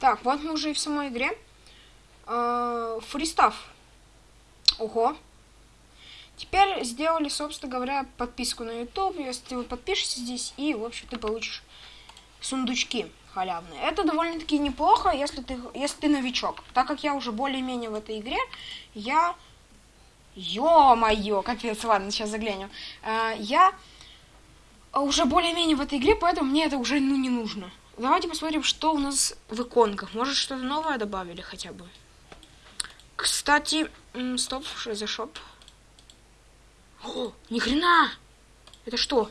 Так, вот мы уже и в самой игре. Э, Фристав. Ого. Теперь сделали, собственно говоря, подписку на YouTube. Если вы подпишешься здесь, и, в общем, ты получишь сундучки халявные. Это довольно-таки неплохо, если ты, если ты новичок. Так как я уже более-менее в этой игре, я... Ё-моё, капец, ладно, сейчас заглянем. Э, я уже более-менее в этой игре, поэтому мне это уже ну, не нужно. Давайте посмотрим, что у нас в иконках. Может, что-то новое добавили хотя бы. Кстати, стоп, что за шоп? О, ни хрена! Это что?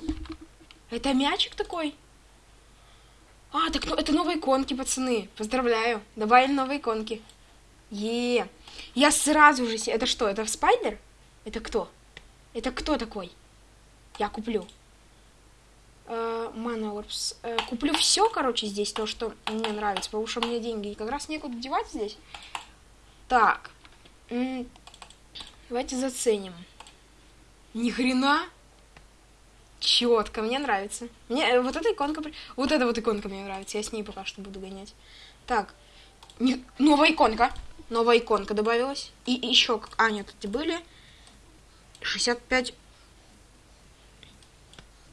Это мячик такой? А, так ну, это новые иконки, пацаны. Поздравляю. Добавили новые иконки. Е, Я сразу же... Это что, это спайдер? Это кто? Это кто такой? Я куплю. Mana Orbs. Uh, куплю все, короче, здесь, то, что мне нравится, потому что мне деньги как раз некуда девать здесь. Так. Давайте заценим. Ни хрена. Четко, мне нравится. Мне э, вот эта иконка, вот эта вот иконка мне нравится. Я с ней пока что буду гонять. Так, не... новая иконка, новая иконка добавилась. И еще, а нет, эти были 65.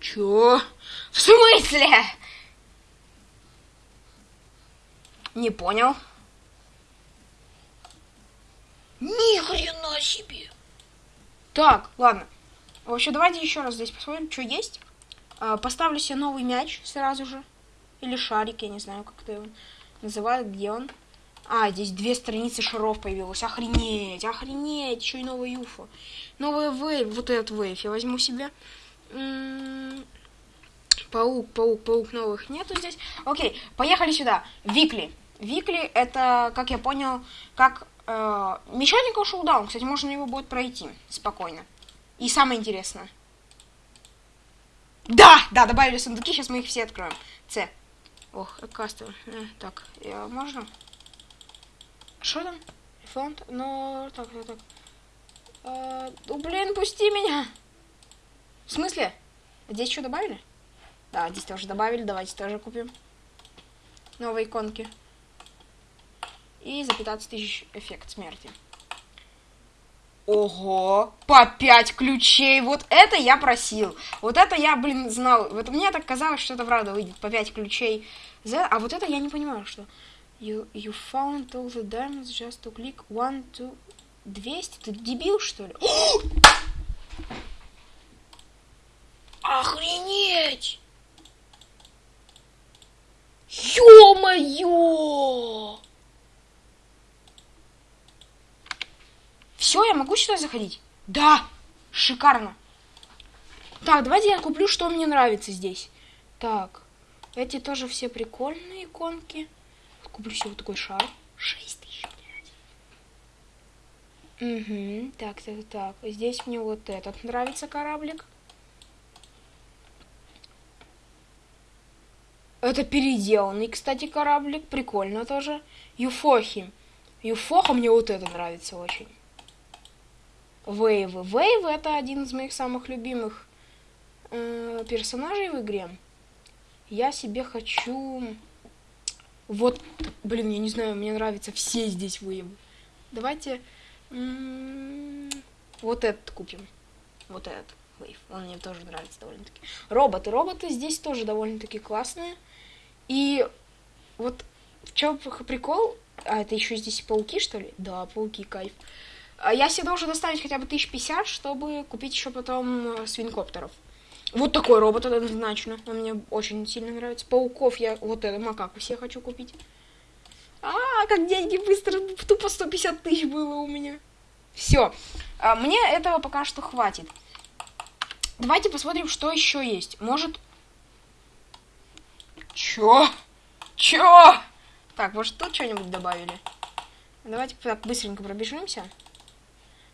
Чё? В смысле? Не понял. Ни хрена себе. Так, ладно. В общем, давайте еще раз здесь посмотрим, что есть. А, поставлю себе новый мяч сразу же. Или шарик, я не знаю, как это его называют, где он. А, здесь две страницы шаров появилось. Охренеть, охренеть. Еще и новый юфо. Новый вейв, вот этот вейв я возьму себе. Паук, паук, паук новых нету здесь. Окей, поехали сюда. Викли. Викли это, как я понял, как э, Мечетников Шоудаун. Кстати, можно его будет пройти спокойно. И самое интересное. Да, да, добавили сундуки, сейчас мы их все откроем. С. Ох, кастер. Э, так, я, можно? Что там? Фонд? Ну, так, так, так. Э, ну, блин, пусти меня. В смысле? Здесь что добавили? Да, здесь тоже добавили. Давайте тоже купим. Новые иконки. И за 15 тысяч эффект смерти. Ого, по 5 ключей. Вот это я просил. Вот это я, блин, знал. Вот мне так казалось, что это правда выйдет. По 5 ключей. А вот это я не понимаю, что... You, you found all the diamonds just to click one, two... 200? Ты дебил, что ли? Охренеть! Ё-моё! Все, я могу сюда заходить? Да! Шикарно! Так, давайте я куплю, что мне нравится здесь. Так, эти тоже все прикольные иконки. Куплю себе вот такой шар. 6 тысяч, блядь. Угу, так, так, так. Здесь мне вот этот нравится кораблик. Это переделанный, кстати, кораблик. Прикольно тоже. Юфохи. Юфоха мне вот это нравится очень. Вейвы. Вейвы это один из моих самых любимых э, персонажей в игре. Я себе хочу... Вот, блин, я не знаю, мне нравятся все здесь вейвы. Давайте вот этот купим. Вот этот вейв. Он мне тоже нравится довольно-таки. Роботы. Роботы здесь тоже довольно-таки классные. И вот в чем прикол? А, это еще здесь пауки, что ли? Да, пауки, кайф. А я себе должен доставить хотя бы 1050, чтобы купить еще потом э, свинкоптеров. Вот такой робот однозначно. Он мне очень сильно нравится. Пауков я... Вот это, макаку все хочу купить. А, как деньги быстро. Тупо 150 тысяч было у меня. Все. А, мне этого пока что хватит. Давайте посмотрим, что еще есть. Может... Чё? Чё? Так, может тут что-нибудь добавили? Давайте так быстренько пробежимся.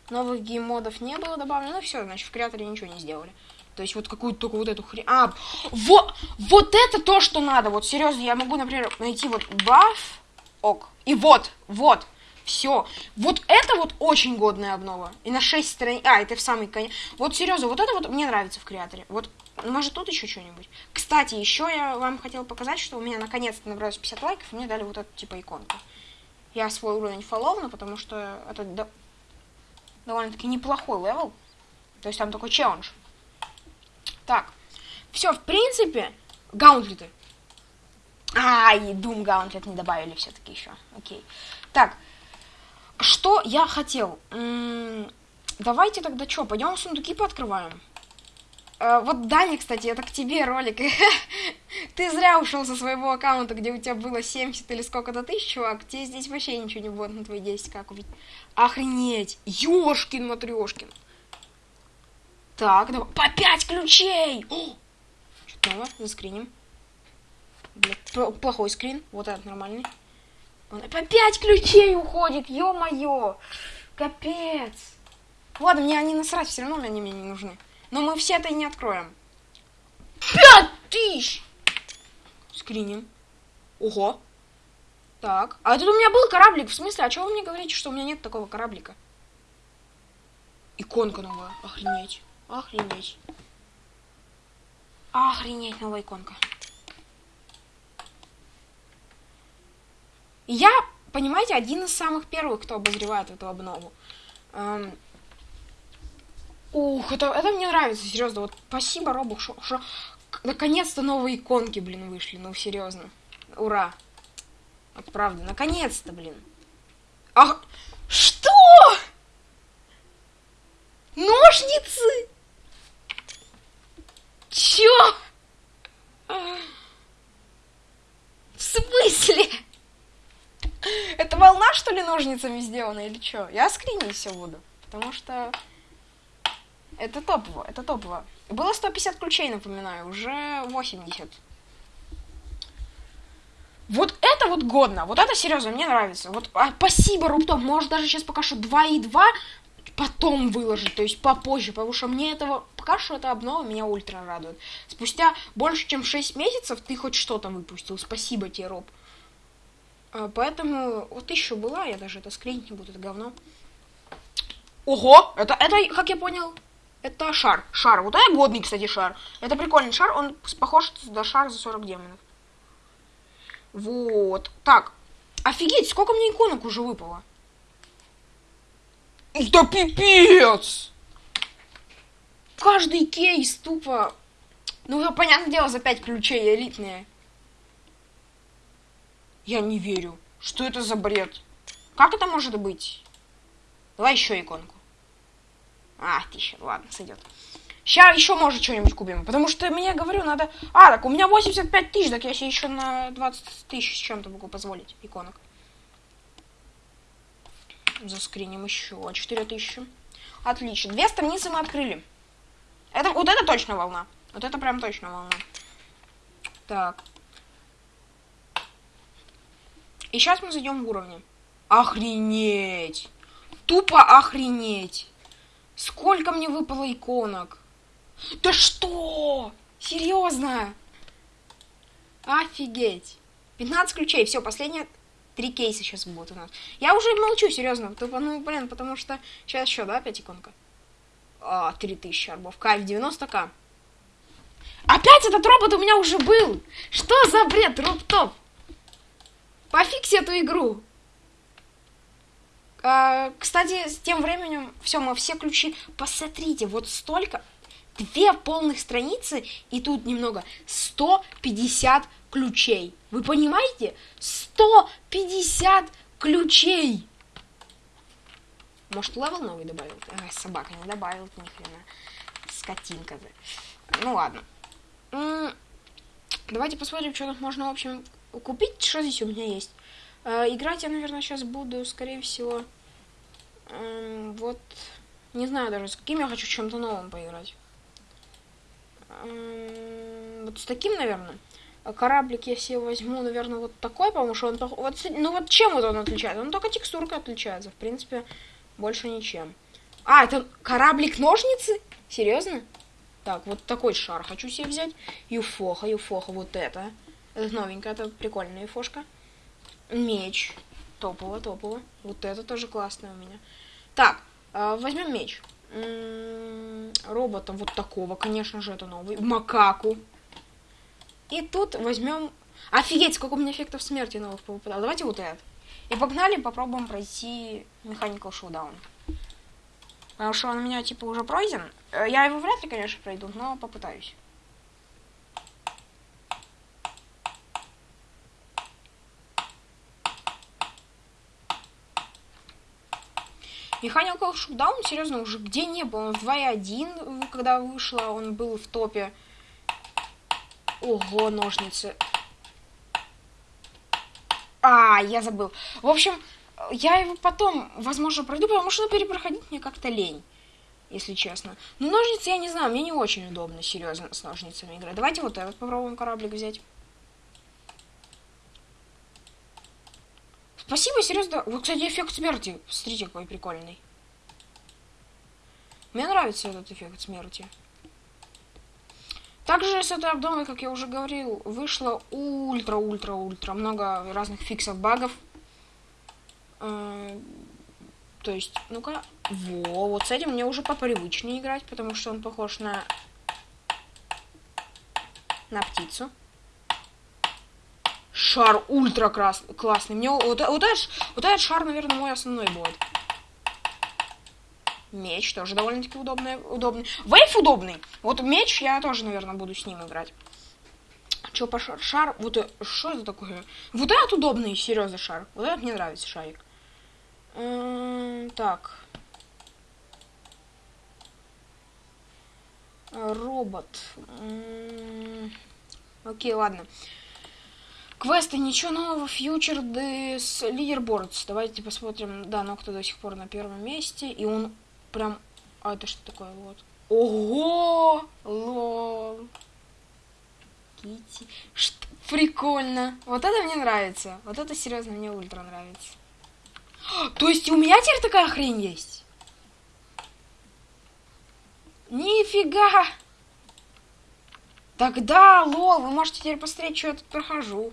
Новых геймодов не было добавлено. Ну все, значит, в креаторе ничего не сделали. То есть вот какую-то только вот эту хрень. А, вот, вот это то, что надо. Вот серьезно, я могу, например, найти вот баф. Ок. И вот, вот. Все. Вот это вот очень годная обнова. И на 6 страниц... А, это в самый конец. Вот серьезно, вот это вот мне нравится в креаторе. Вот, может, тут еще что-нибудь. Кстати, еще я вам хотел показать, что у меня наконец-то набралось 50 лайков, и мне дали вот эту типа иконку. Я свой уровень фоловну, потому что это до... довольно-таки неплохой level. То есть там такой челлендж. Так. Все, в принципе, гаунтлеты. А, и Doom Gauntlet не добавили все-таки еще. Окей. Так, что я хотел? М -м давайте тогда что, пойдем сундуки пооткрываем. Э, вот, Даня, кстати, это к тебе ролик. Ты зря ушел со своего аккаунта, где у тебя было 70 или сколько-то тысяч, чувак. Тебе здесь вообще ничего не будет на твои 10 как купить. Охренеть! Ёшкин матрешкин. Так, давай. По 5 ключей! Что-то новое, заскриним. Блядь, плохой скрин. Вот этот нормальный. Он 5 ключей уходит, ё-моё! Капец! Ладно, мне они насрать, все равно они мне не нужны. Но мы все это и не откроем. Пять тысяч! Скриним. Ого. Так. А тут у меня был кораблик. В смысле? А чего вы мне говорите, что у меня нет такого кораблика? Иконка новая. Охренеть. Охренеть. Охренеть, новая иконка. Я, понимаете, один из самых первых, кто обозревает эту обнову. Эм... Ух, это, это мне нравится, серьезно. Вот спасибо, Робух, что, что наконец-то новые иконки, блин, вышли. Ну, серьезно. Ура. Вот правда, наконец-то, блин. Ах, что? Ножницы? Чё? В смысле? Это волна, что ли, ножницами сделана или что? Я скринить все буду. Потому что это топово, это топово. Было 150 ключей, напоминаю, уже 80. Вот это вот годно, вот это серьезно, мне нравится. Вот а, спасибо, Руптоп, может даже сейчас пока что 2 и 2 потом выложить, то есть попозже, потому что мне этого, пока что это обнова меня ультра радует. Спустя больше, чем 6 месяцев ты хоть что-то выпустил, спасибо тебе, Роб. А, поэтому вот еще была, я даже это скринить не буду, это говно. Ого, это, это, как я понял, это шар. Шар. Вот это годный, кстати, шар. Это прикольный шар, он похож на шар за 40 демонов. Вот. Так. Офигеть, сколько мне иконок уже выпало. Да пипец! Каждый кейс тупо... Ну, понятное дело, за 5 ключей элитные. Я не верю. Что это за бред? Как это может быть? Давай еще иконку. А, тысяча, ладно, сойдет. Сейчас еще, может, что-нибудь купим. Потому что мне, говорю, надо... А, так у меня 85 тысяч, так я себе еще на 20 тысяч с чем-то могу позволить иконок. Заскриним еще 4 тысячи. Отлично. Две страницы мы открыли. Это, вот это точно волна. Вот это прям точно волна. Так. И сейчас мы зайдем в уровни. Охренеть! Тупо охренеть! Сколько мне выпало иконок? Да что? Серьезно? Офигеть. 15 ключей. Все, последние три кейса сейчас будут у нас. Я уже молчу, серьезно. Тупо, ну, блин, потому что... Сейчас еще, да, 5 иконка? А, 3000 арбов. Кайф, 90к. Опять этот робот у меня уже был! Что за бред, Роб-топ? Пофикси эту игру. А, кстати, с тем временем, все, мы все ключи... Посмотрите, вот столько... Две полных страницы, и тут немного. 150 ключей. Вы понимаете? 150 ключей! Может, level новый добавил? А, собака не добавил, ни хрена. Скотинка. Ну ладно. Давайте посмотрим, что тут можно, в общем, купить. Что здесь у меня есть? Э, играть я, наверное, сейчас буду, скорее всего, эм, вот, не знаю даже, с каким я хочу чем-то новым поиграть. Эм, вот с таким, наверное. Кораблик я себе возьму, наверное, вот такой, потому что он... Вот, ну вот чем вот он отличается? Он только текстуркой отличается, в принципе, больше ничем. А, это кораблик-ножницы? Серьезно? Так, вот такой шар хочу себе взять. Юфоха, юфоха, вот это. Это новенькая, это прикольная юфошка меч. Топово, топово. Вот это тоже классное у меня. Так, э, возьмем меч. М-м, робота вот такого, конечно же, это новый. Макаку. И тут возьмем... Офигеть, сколько у меня эффектов смерти новых попадало. Давайте вот этот. И погнали, попробуем пройти Mechanical Showdown. Потому что он у меня, типа, уже пройден. Э, Я его вряд ли, конечно, пройду, но попытаюсь. Mechanical Showdown, серьезно, уже где не был. Он в 2.1, когда вышло, он был в топе. Ого, ножницы. А, я забыл. В общем, я его потом, возможно, пройду, потому что перепроходить мне как-то лень, если честно. Но ножницы, я не знаю, мне не очень удобно, серьезно, с ножницами играть. Давайте вот этот попробуем кораблик взять. Спасибо, серьезно. Вот, кстати, эффект смерти. Смотрите, какой прикольный. Мне нравится этот эффект смерти. Также с этой обновой, как я уже говорил, вышло ультра-ультра-ультра много разных фиксов, багов. Э, то есть, ну-ка, во, вот с этим мне уже попривычнее играть, потому что он похож на на птицу. Шар ультра крас классный. Мне вот, вот, этот, вот этот шар, наверное, мой основной будет. Меч тоже довольно-таки удобный, удобный. Вейв удобный. Вот меч я тоже, наверное, буду с ним играть. Че по шар? Шар, вот э, что это такое? Вот этот удобный, серьезно, шар. Вот этот мне нравится шарик. М -м так. Робот. М -м окей, ладно. Квесты, ничего нового, фьючер, дес, лидербордс. Давайте посмотрим. Да, Нокта до сих пор на первом месте. И он прям... А это что такое? Вот. Ого! Лол. Кити. Что? Прикольно. Вот это мне нравится. Вот это серьезно мне ультра нравится. То есть у меня теперь такая хрень есть? Нифига! Тогда, лол, вы можете теперь посмотреть, что я тут прохожу.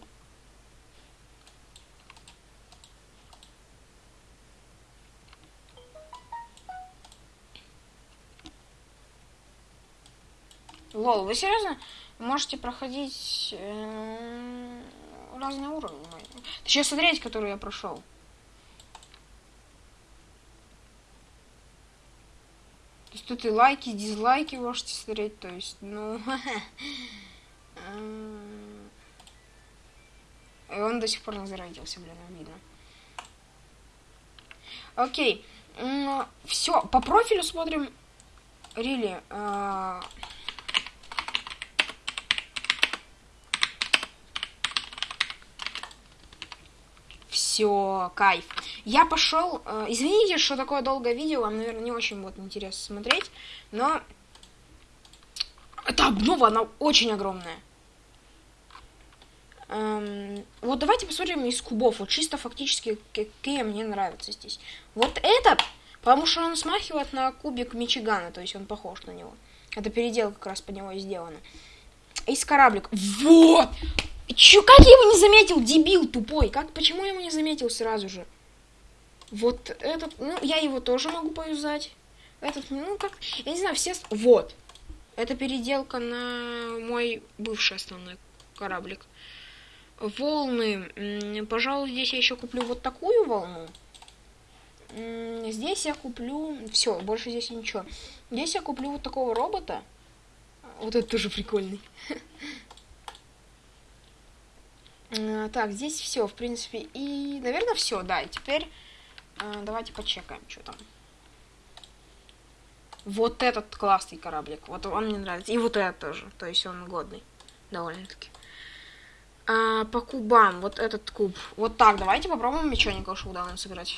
Лол, вы серьезно можете проходить э, разные уровни? Точнее, смотреть, которые я прошел. То есть тут и лайки, и дизлайки можете смотреть, то есть, ну... И он до сих пор не зародился, блин, обидно. Окей. Все, по профилю смотрим. Рили. Really, Все, кайф. Я пошел. Э, извините, что такое долгое видео, вам, наверное, не очень будет интересно смотреть, но эта обнова, она очень огромная. Эм, вот давайте посмотрим из кубов. Вот чисто фактически, какие мне нравятся здесь. Вот этот, потому что он смахивает на кубик Мичигана, то есть он похож на него. Это передел как раз под него сделано. Из кораблик. Вот! Чё, как я его не заметил, дебил тупой? Как, почему я его не заметил сразу же? Вот этот, ну, я его тоже могу поюзать. Этот, ну, как, я не знаю, все... Вот. Это переделка на мой бывший основной кораблик. Волны. Пожалуй, здесь я еще куплю вот такую волну. Здесь я куплю... Все, больше здесь ничего. Здесь я куплю вот такого робота. Вот это тоже прикольный. Э, так, здесь все, в принципе. И, наверное, все, да. И теперь э, давайте почекаем, что там. Вот этот классный кораблик. Вот он мне нравится. И вот этот тоже. То есть он годный. Довольно-таки. А, по кубам. Вот этот куб. Вот так. Давайте попробуем мечоника шоудаун сыграть.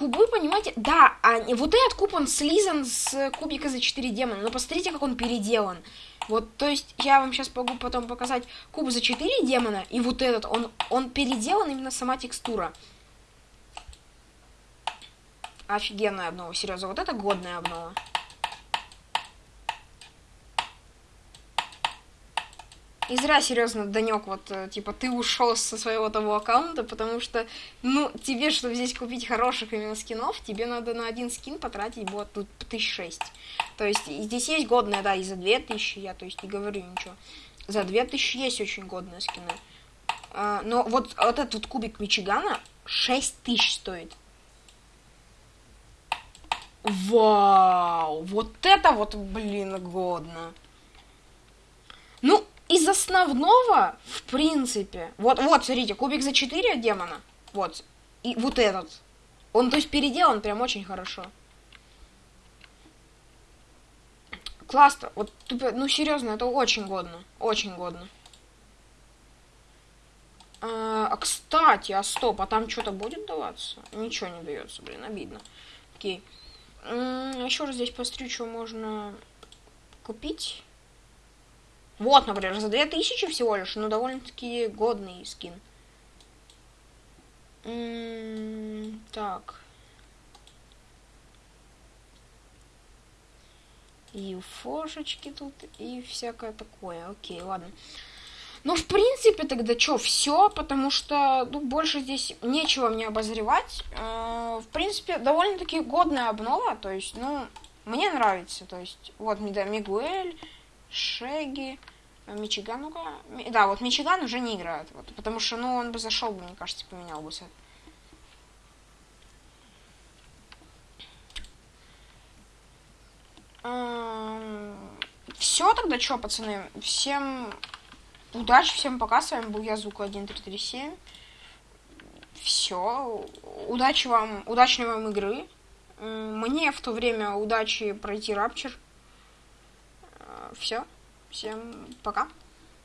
Кубы, понимаете? Да, а вот этот куб, он слизан с кубика за 4 демона. Но посмотрите, как он переделан. Вот, то есть, я вам сейчас могу потом показать куб за 4 демона, и вот этот, он, он переделан именно сама текстура. Офигенная обнова, серьезно, вот это годная обнова. И зря, серьезно, Данек, вот, э, типа, ты ушел со своего того аккаунта, потому что, ну, тебе, чтобы здесь купить хороших именно скинов, тебе надо на один скин потратить вот тут тысяч шесть. То есть, здесь есть годные, да, и за две тысячи, я, то есть, не говорю ничего. За две тысячи есть очень годные скины. А, но вот, вот этот вот кубик Мичигана 6 тысяч стоит. Вау! Вот это вот, блин, годно. Из основного, в принципе, вот, вот, смотрите, кубик за 4 демона, вот, и вот этот. Он, то есть, переделан прям очень хорошо. Классно, вот, ну, серьезно, это очень годно, очень годно. А, а кстати, а стоп, а там что-то будет даваться? Ничего не дается, блин, обидно. Окей. Еще раз здесь посмотрю, что можно купить. Вот, например, за 2000 всего лишь, но довольно-таки годный скин. М -м так. И фошечки тут, и всякое такое. Окей, ладно. Ну, в принципе, тогда что, все, потому что, ну, больше здесь нечего мне обозревать. Э, в принципе, довольно-таки годная обнова, то есть, ну, мне нравится, то есть, вот, Мигуэль, Шеги, э, Мичиган, ну-ка. Да, вот Мичиган уже не играет. Вот, потому что, ну, он бы зашел бы, мне кажется, поменял бы сет. Все тогда что, пацаны? Всем удачи, всем пока. С вами был я, Звук 1337. Все. Удачи вам, удачной вам игры. Мне в то время удачи пройти рапчер. Все. Всем пока.